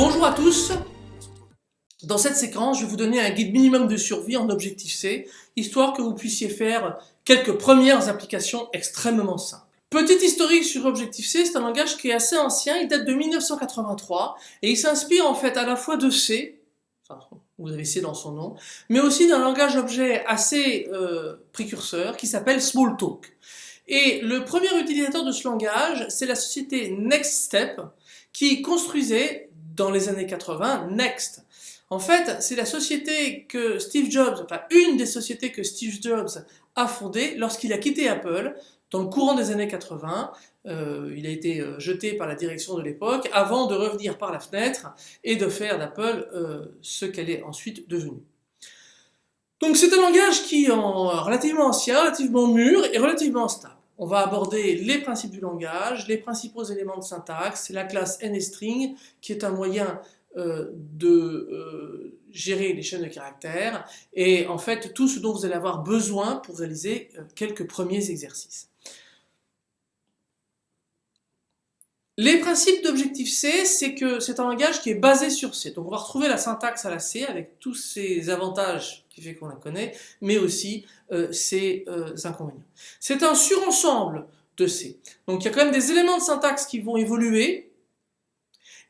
Bonjour à tous Dans cette séquence, je vais vous donner un guide minimum de survie en Objective-C, histoire que vous puissiez faire quelques premières applications extrêmement simples. Petit historique sur Objective-C, c'est un langage qui est assez ancien, il date de 1983, et il s'inspire en fait à la fois de C, vous avez C dans son nom, mais aussi d'un langage objet assez euh, précurseur qui s'appelle Smalltalk. Et le premier utilisateur de ce langage, c'est la société NextStep, qui construisait dans les années 80 Next. En fait, c'est la société que Steve Jobs, enfin une des sociétés que Steve Jobs a fondée lorsqu'il a quitté Apple dans le courant des années 80. Euh, il a été euh, jeté par la direction de l'époque avant de revenir par la fenêtre et de faire d'Apple euh, ce qu'elle est ensuite devenue. Donc c'est un langage qui est relativement ancien, relativement mûr et relativement stable. On va aborder les principes du langage, les principaux éléments de syntaxe, la classe NSTring qui est un moyen euh, de euh, gérer les chaînes de caractères et en fait tout ce dont vous allez avoir besoin pour réaliser euh, quelques premiers exercices. Les principes d'Objective-C, c'est que c'est un langage qui est basé sur C. Donc on va retrouver la syntaxe à la C avec tous ses avantages qui fait qu'on la connaît, mais aussi ses inconvénients. C'est un surensemble de C. Donc il y a quand même des éléments de syntaxe qui vont évoluer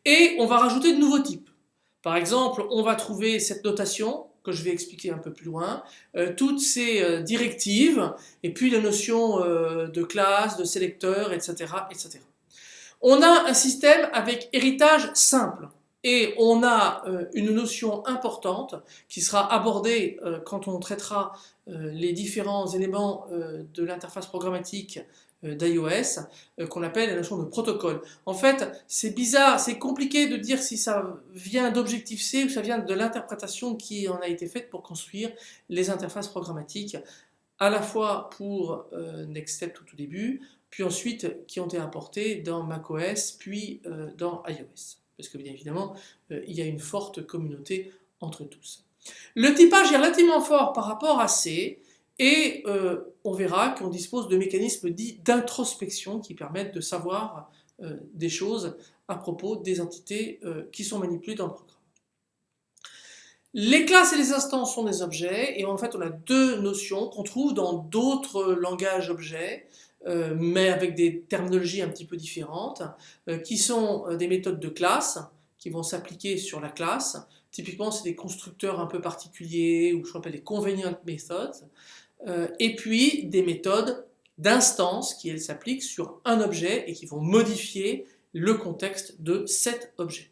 et on va rajouter de nouveaux types. Par exemple, on va trouver cette notation que je vais expliquer un peu plus loin, euh, toutes ces directives, et puis la notion de classe, de sélecteur, etc., etc. On a un système avec héritage simple et on a euh, une notion importante qui sera abordée euh, quand on traitera euh, les différents éléments de l'interface programmatique d'iOS qu'on appelle la notion de protocole. En fait, c'est bizarre, c'est compliqué de dire si ça vient d'Objective-C ou ça vient de l'interprétation qui en a été faite pour construire les interfaces programmatiques à la fois pour NextStep tout au début, puis ensuite qui ont été importés dans macOS, puis euh, dans iOS. Parce que bien évidemment, euh, il y a une forte communauté entre tous. Le typage est relativement fort par rapport à C, et euh, on verra qu'on dispose de mécanismes dits d'introspection qui permettent de savoir des choses à propos des entités qui sont manipulées dans le programme. Les classes et les instances sont des objets, et en fait on a deux notions qu'on trouve dans d'autres langages objets, euh, mais avec des terminologies un petit peu différentes, euh, qui sont euh, des méthodes de classe, qui vont s'appliquer sur la classe. Typiquement, c'est des constructeurs un peu particuliers, ou ce qu'on appelle des convenient methods, et puis des méthodes d'instance qui, s'appliquent sur un objet et qui vont modifier le contexte de cet objet.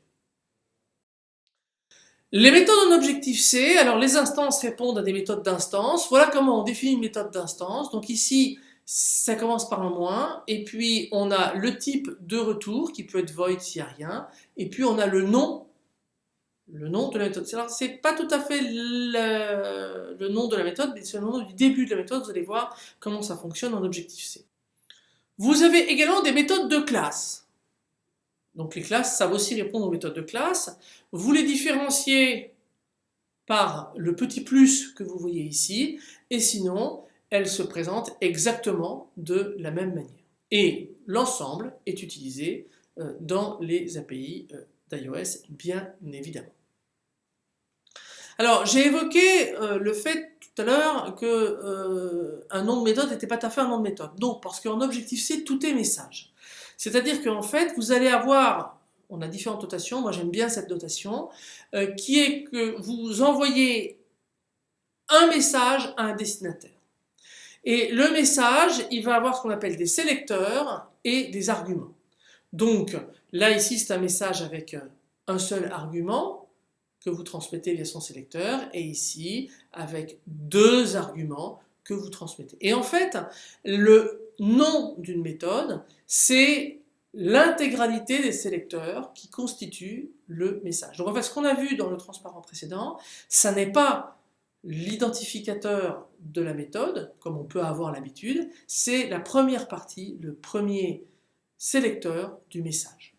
Les méthodes en Objective-C, alors les instances répondent à des méthodes d'instance. Voilà comment on définit une méthode d'instance. Donc ici, ça commence par un moins, et puis on a le type de retour qui peut être void s'il n'y a rien, et puis on a le nom, le nom de la méthode. C'est pas tout à fait le, nom de la méthode, mais c'est le nom du début de la méthode, vous allez voir comment ça fonctionne en Objective-C. Vous avez également des méthodes de classe. Donc les classes savent aussi répondre aux méthodes de classe. Vous les différenciez par le petit plus que vous voyez ici, et sinon, elle se présente exactement de la même manière. Et l'ensemble est utilisé euh, dans les API euh, d'iOS, bien évidemment. Alors, j'ai évoqué euh, le fait tout à l'heure qu'un nom de méthode n'était pas tout à fait un nom de méthode. Non, parce qu'en Objective-C, tout est message. C'est-à-dire qu'en fait, vous allez avoir, on a différentes notations, moi j'aime bien cette notation, qui est que vous envoyez un message à un destinataire. Et le message, il va avoir ce qu'on appelle des sélecteurs et des arguments. Donc là ici c'est un message avec euh, un seul argument que vous transmettez via son sélecteur et ici avec deux arguments que vous transmettez. Et en fait le nom d'une méthode c'est l'intégralité des sélecteurs qui constituent le message. Donc en fait ce qu'on a vu dans le transparent précédent, ça n'est pas l'identificateur de la méthode, comme on peut avoir l'habitude, c'est la première partie, le premier sélecteur du message.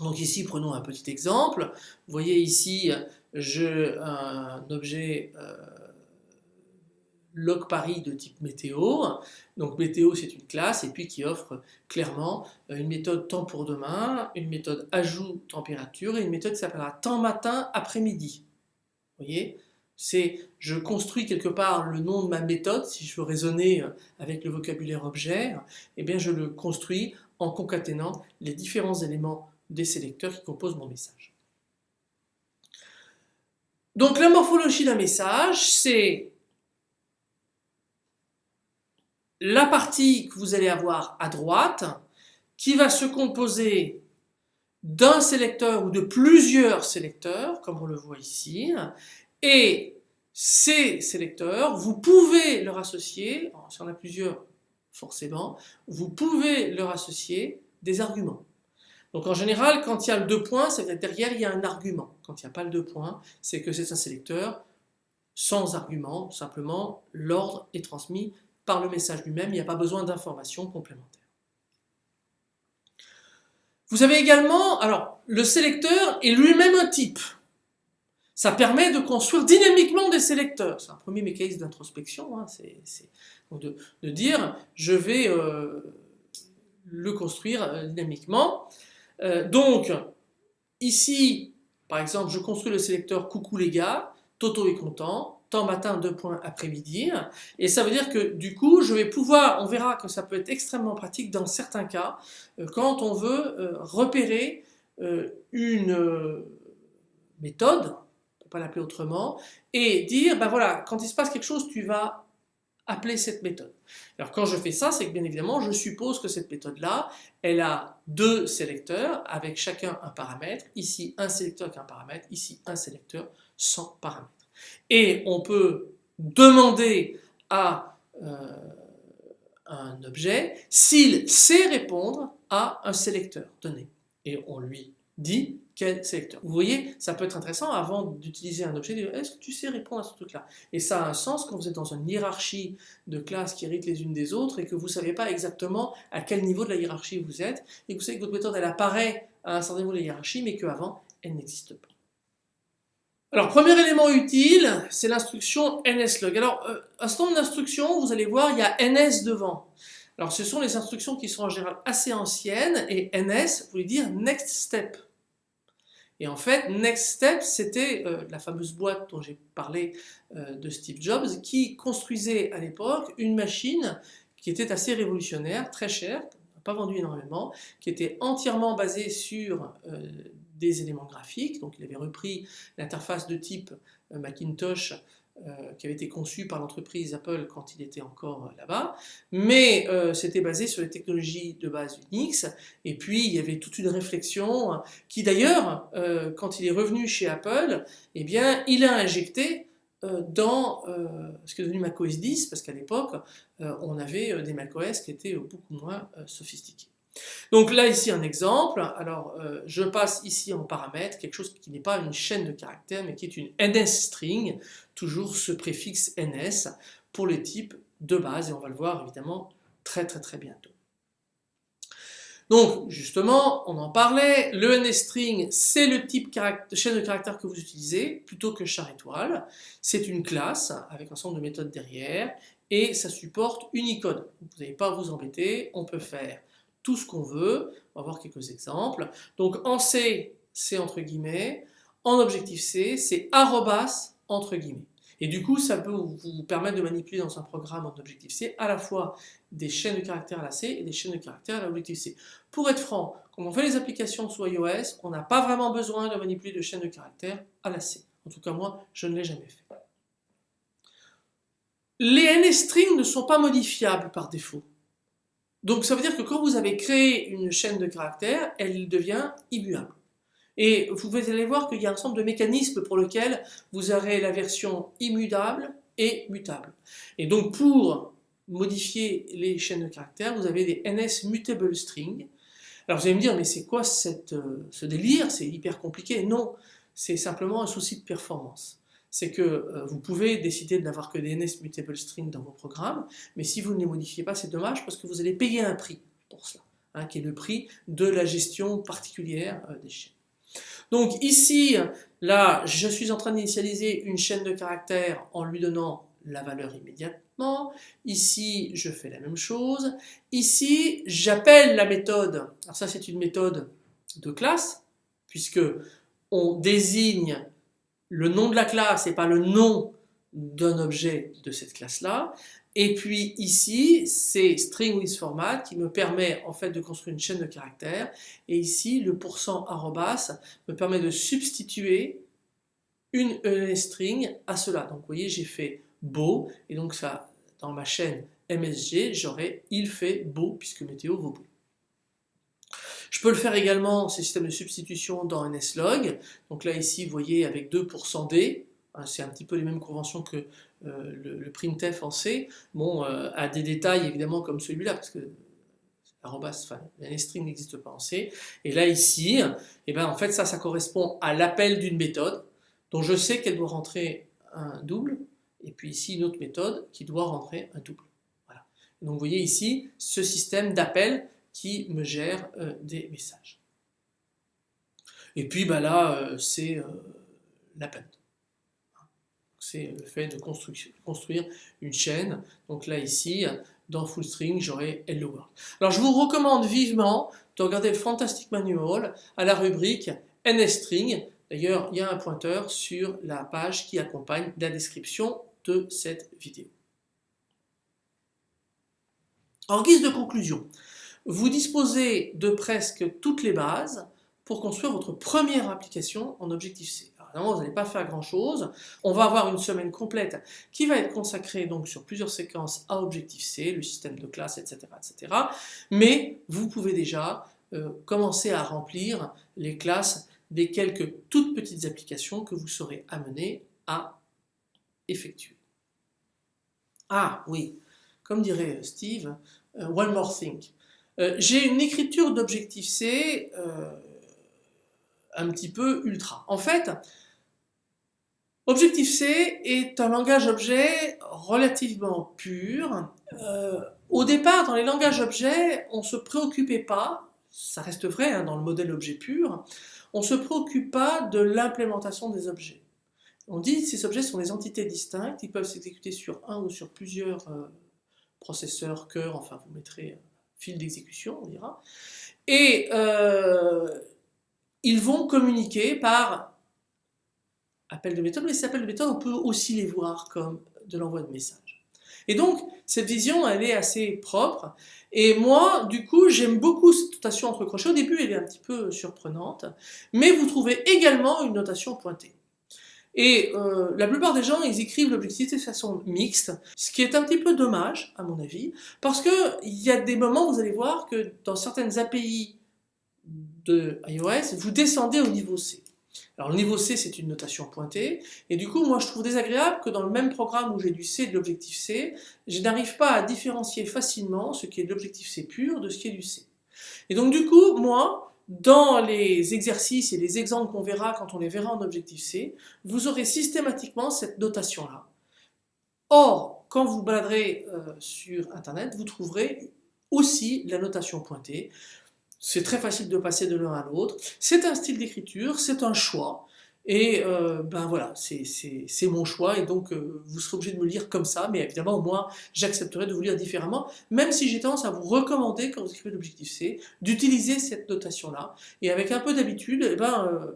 Donc ici, prenons un petit exemple. Vous voyez ici, j'ai un objet euh, log Paris de type météo. Donc météo, c'est une classe et puis qui offre clairement une méthode temps pour demain, une méthode ajout température et une méthode qui s'appellera temps matin après-midi. Vous voyez c'est je construis quelque part le nom de ma méthode, si je veux raisonner avec le vocabulaire objet, eh bien je le construis en concaténant les différents éléments des sélecteurs qui composent mon message. Donc la morphologie d'un message, c'est la partie que vous allez avoir à droite qui va se composer d'un sélecteur ou de plusieurs sélecteurs, comme on le voit ici, et ces sélecteurs, vous pouvez leur associer, si on a plusieurs forcément, vous pouvez leur associer des arguments. Donc en général, quand il y a le deux points, c'est que derrière il y a un argument. Quand il n'y a pas le deux points, c'est que c'est un sélecteur sans argument, simplement l'ordre est transmis par le message lui-même, il n'y a pas besoin d'informations complémentaires. Vous avez également, alors le sélecteur est lui-même un type. Ça permet de construire dynamiquement des sélecteurs. C'est un premier mécanisme d'introspection, hein. c'est de, dire je vais euh, le construire euh, dynamiquement. Euh, donc, ici, par exemple, je construis le sélecteur coucou les gars, Toto est content, temps matin, deux points après-midi. Et ça veut dire que du coup, je vais pouvoir, on verra que ça peut être extrêmement pratique dans certains cas, euh, quand on veut euh, repérer une méthode, on peut pas l'appeler autrement, et dire, ben voilà, quand il se passe quelque chose, tu vas appeler cette méthode. Alors quand je fais ça, c'est que bien évidemment, je suppose que cette méthode-là, elle a deux sélecteurs avec chacun un paramètre, ici un sélecteur avec un paramètre, ici un sélecteur sans paramètre. Et on peut demander à euh, un objet s'il sait répondre à un sélecteur donné. Et on lui dit quel sélecteur. Vous voyez, ça peut être intéressant avant d'utiliser un objet, est-ce que tu sais répondre à ce truc-là? Et ça a un sens quand vous êtes dans une hiérarchie de classes qui héritent les unes des autres et que vous ne savez pas exactement à quel niveau de la hiérarchie vous êtes et que vous savez que votre méthode elle apparaît à un certain niveau de la hiérarchie mais qu'avant elle n'existe pas. Alors, premier élément utile, c'est l'instruction nslog. Alors, euh, un certain nombre d'instructions, vous allez voir, il y a ns devant. Alors, ce sont les instructions qui sont en général assez anciennes, et ns voulait dire next step. Et en fait, Next Step, c'était euh, la fameuse boîte dont j'ai parlé euh, de Steve Jobs, qui construisait à l'époque une machine qui était assez révolutionnaire, très chère, pas vendu énormément, qui était entièrement basée sur des éléments graphiques. Donc il avait repris l'interface de type euh, Macintosh euh, qui avait été conçue par l'entreprise Apple quand il était encore euh, là-bas, mais c'était basé sur les technologies de base Unix, et puis il y avait toute une réflexion qui d'ailleurs, quand il est revenu chez Apple, eh bien il a injecté dans ce qui est devenu macOS 10, parce qu'à l'époque, on avait des macOS qui étaient beaucoup moins sophistiqués. Donc là, ici, un exemple. Alors, euh, je passe ici en paramètre quelque chose qui n'est pas une chaîne de caractères, mais qui est une NS-string, toujours ce préfixe NS pour les types de base, et on va le voir évidemment très très très bientôt. Donc, justement, on en parlait, le NS-string, c'est le type de chaîne de caractères que vous utilisez, plutôt que char étoile. C'est une classe avec un ensemble de méthodes derrière, et ça supporte Unicode. Vous n'allez pas vous embêter, on peut faire tout ce qu'on veut. On va voir quelques exemples. Donc en C, c'est entre guillemets. En objectif C, c'est arrobas entre guillemets. Et du coup, ça peut vous permettre de manipuler dans un programme en objectif C à la fois des chaînes de caractères à la C et des chaînes de caractères à l'objectif C. Pour être franc, quand on fait les applications sous iOS, on n'a pas vraiment besoin de manipuler de chaînes de caractères à la C. En tout cas, moi, je ne l'ai jamais fait. Les NS-strings ne sont pas modifiables par défaut. Donc ça veut dire que quand vous avez créé une chaîne de caractères, elle devient immuable. Et vous allez voir qu'il y a un ensemble de mécanismes pour lesquels vous aurez la version immutable et mutable. Et donc pour modifier les chaînes de caractères, vous avez des NS Mutable String. Alors vous allez me dire, mais c'est quoi euh, ce délire? C'est hyper compliqué. Non, c'est simplement un souci de performance c'est que euh, vous pouvez décider de n'avoir que des NS Mutable String dans vos programmes, mais si vous ne les modifiez pas, c'est dommage parce que vous allez payer un prix pour cela. hein, qui est le prix de la gestion particulière euh, des chaînes. Donc ici, là, je suis en train d'initialiser une chaîne de caractères en lui donnant la valeur immédiatement. Ici, je fais la même chose. Ici, j'appelle la méthode. Alors ça, c'est une méthode de classe, puisque on désigne le nom de la classe et pas le nom d'un objet de cette classe-là. Et puis ici, c'est string with format qui me permet en fait de construire une chaîne de caractères. Et ici, le pourcent arrobas me permet de substituer une ENS string à cela. Donc vous voyez, j'ai fait beau, et donc ça, dans ma chaîne MSG, j'aurai il fait beau, puisque météo vaut beau. Je peux le faire également, ces systèmes de substitution dans NSLog. Donc là ici, vous voyez avec 2% D, hein, c'est un petit peu les mêmes conventions que euh, le, printf en C. Euh, à des détails évidemment comme celui-là, parce que enfin, la string n'existe pas en C. Et là ici, eh ben, en fait ça, ça correspond à l'appel d'une méthode, dont je sais qu'elle doit rentrer un double, et puis ici une autre méthode qui doit rentrer un double. Voilà. Donc vous voyez ici ce système d'appel qui me gère euh, des messages. Et puis bah là, euh, c'est euh, l'append. C'est le fait de construire une chaîne. Donc là ici, dans fullstring, j'aurai hello world. Alors je vous recommande vivement de regarder le Fantastic Manual à la rubrique NSString. D'ailleurs, il y a un pointeur sur la page qui accompagne la description de cette vidéo. En guise de conclusion, vous disposez de presque toutes les bases pour construire votre première application en Objective-C. Alors, vous n'allez pas faire grand chose. On va avoir une semaine complète qui va être consacrée donc sur plusieurs séquences à Objective-C, le système de classe, etc., etc. Mais vous pouvez déjà euh, commencer à remplir les classes des quelques toutes petites applications que vous serez amené à effectuer. Ah oui, comme dirait Steve, euh, one more thing. Euh, j'ai une écriture d'Objective-C euh, un petit peu ultra. En fait, Objective-C est un langage objet relativement pur. au départ, dans les langages objets, on ne se préoccupait pas, ça reste vrai hein, dans le modèle objet pur, on ne se préoccupe pas de l'implémentation des objets. On dit que ces objets sont des entités distinctes, ils peuvent s'exécuter sur un ou sur plusieurs euh, processeurs, cœurs, enfin vous mettrez fil d'exécution, on dira, et euh, ils vont communiquer par appel de méthode, mais ces appels de méthode, on peut aussi les voir comme de l'envoi de messages. Et donc, cette vision, elle est assez propre, et moi, du coup, j'aime beaucoup cette notation entre crochets. Au début, elle est un petit peu surprenante, mais vous trouvez également une notation pointée. Et euh, la plupart des gens, ils écrivent l'objectivité de façon mixte, ce qui est un petit peu dommage, à mon avis, parce qu'il y a des moments, vous allez voir, que dans certaines API de iOS, vous descendez au niveau C. Alors le niveau C, c'est une notation pointée, et du coup, moi, je trouve désagréable que dans le même programme où j'ai du C et de l'objectif C, je n'arrive pas à différencier facilement ce qui est de l'objectif C pur de ce qui est du C. Et donc du coup, moi, dans les exercices et les exemples qu'on verra quand on les verra en Objective-C, vous aurez systématiquement cette notation-là. Or, quand vous baladerez euh, sur Internet, vous trouverez aussi la notation pointée. C'est très facile de passer de l'un à l'autre. C'est un style d'écriture, c'est un choix. Et euh, ben voilà, c'est mon choix et donc euh, vous serez obligé de me lire comme ça, mais évidemment moi j'accepterai de vous lire différemment, même si j'ai tendance à vous recommander quand vous écrivez l'objectif C, d'utiliser cette notation-là. Et avec un peu d'habitude, eh ben, euh,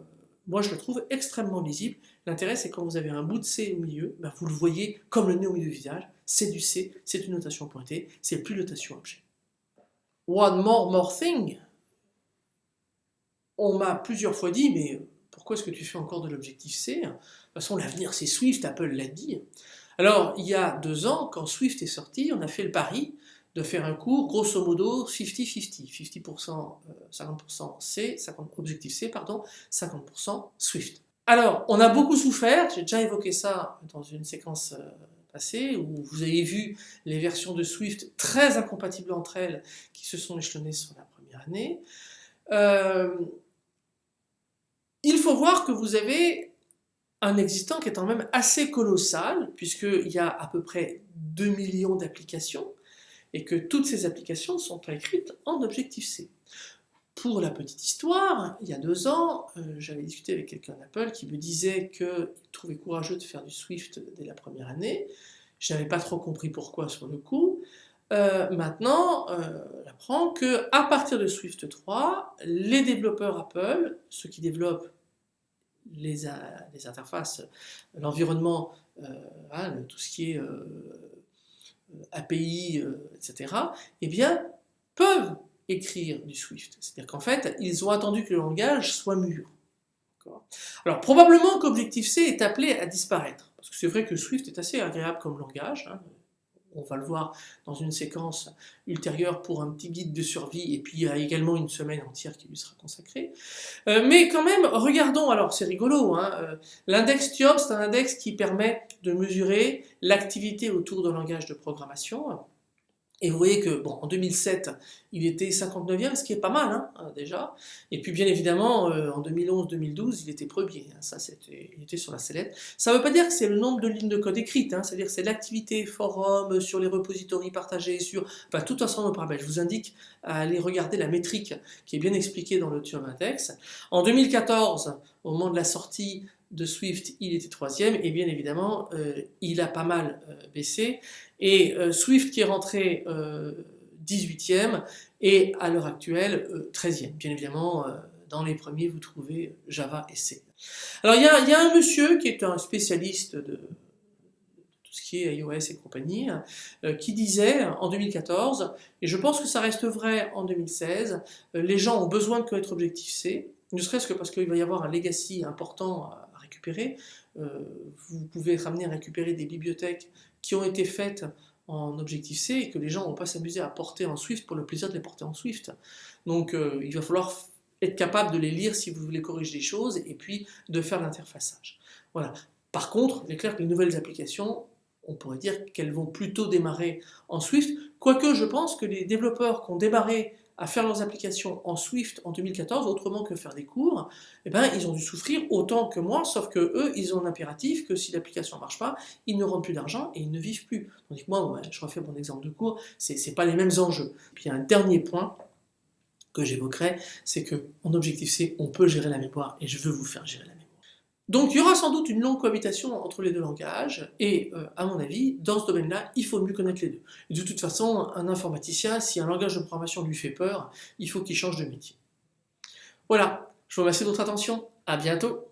moi je le trouve extrêmement lisible. L'intérêt c'est quand vous avez un bout de C au milieu, ben, vous le voyez comme le nez au milieu du visage, c'est du C, c'est une notation pointée, c'est plus notation objet. One more more thing. On m'a plusieurs fois dit, mais pourquoi est-ce que tu fais encore de l'objectif C? De toute façon, l'avenir c'est Swift, Apple l'a dit. Alors, il y a deux ans, quand Swift est sorti, on a fait le pari de faire un cours, grosso modo, 50-50. 50%, 50% C, 50, objectif C, pardon, 50% Swift. Alors, on a beaucoup souffert, j'ai déjà évoqué ça dans une séquence euh, passée, où vous avez vu les versions de Swift très incompatibles entre elles, qui se sont échelonnées sur la première année. Euh, il faut voir que vous avez un existant qui est quand même assez colossal, puisqu'il y a à peu près 2 millions d'applications, et que toutes ces applications sont écrites en Objective-C. Pour la petite histoire, il y a deux ans, euh, j'avais discuté avec quelqu'un d'Apple qui me disait qu'il trouvait courageux de faire du Swift dès la première année. Je n'avais pas trop compris pourquoi sur le coup. Euh, maintenant, euh, on apprend que à partir de Swift 3, les développeurs Apple, ceux qui développent les, interfaces, l'environnement, hein, tout ce qui est API, etc., eh bien, peuvent écrire du Swift. C'est-à-dire qu'en fait, ils ont attendu que le langage soit mûr. Alors probablement qu'Objective-C est appelé à disparaître, parce que c'est vrai que Swift est assez agréable comme langage, hein. On va le voir dans une séquence ultérieure pour un petit guide de survie, et puis il y a également une semaine entière qui lui sera consacrée. Euh, mais quand même, regardons, alors c'est rigolo, hein, euh, l'index TIOM c'est un index qui permet de mesurer l'activité autour d'un langage de programmation, et vous voyez que, bon, en 2007, il était 59e, ce qui est pas mal, hein, euh, déjà. Et puis, bien évidemment, euh, en 2011-2012, il était premier. Hein, ça, il était sur la sellette. Ça ne veut pas dire que c'est le nombre de lignes de code écrites, hein, c'est-à-dire que c'est l'activité forum, sur les repositories partagés, sur... Tout ensemble de paramètres. Je vous indique à aller regarder la métrique qui est bien expliquée dans le Turing Index. En 2014, au moment de la sortie de Swift, il était troisième, et bien évidemment, euh, il a pas mal baissé. Et euh, Swift qui est rentré 18e euh, et à l'heure actuelle 13e. Euh, Bien évidemment, dans les premiers, vous trouvez Java et C. Alors il y, a, un monsieur qui est un spécialiste de, tout ce qui est iOS et compagnie, qui disait en 2014, et je pense que ça reste vrai en 2016, les gens ont besoin de connaître Objective-C, ne serait-ce que parce qu'il va y avoir un legacy important récupérer. vous pouvez amené à récupérer des bibliothèques qui ont été faites en Objective-C et que les gens ne vont pas s'amuser à porter en Swift pour le plaisir de les porter en Swift. Donc euh, il va falloir être capable de les lire si vous voulez corriger des choses et puis de faire l'interfaçage. Voilà. Par contre, il est clair que les nouvelles applications, on pourrait dire qu'elles vont plutôt démarrer en Swift, quoique je pense que les développeurs qui ont démarré à faire leurs applications en Swift en 2014, autrement que faire des cours, eh ben, ils ont dû souffrir autant que moi, sauf que eux, ils ont un impératif que si l'application ne marche pas, ils ne rendent plus d'argent et ils ne vivent plus. Que moi, je refais mon exemple de cours, c'est pas les mêmes enjeux. Puis il y a un dernier point que j'évoquerai, c'est qu'en Objective-C, on peut gérer la mémoire et je veux vous faire gérer la mémoire. Donc il y aura sans doute une longue cohabitation entre les deux langages, et euh, à mon avis, dans ce domaine-là, il faut mieux connaître les deux. De toute façon, un informaticien, si un langage de programmation lui fait peur, il faut qu'il change de métier. Voilà, je vous remercie de votre attention, à bientôt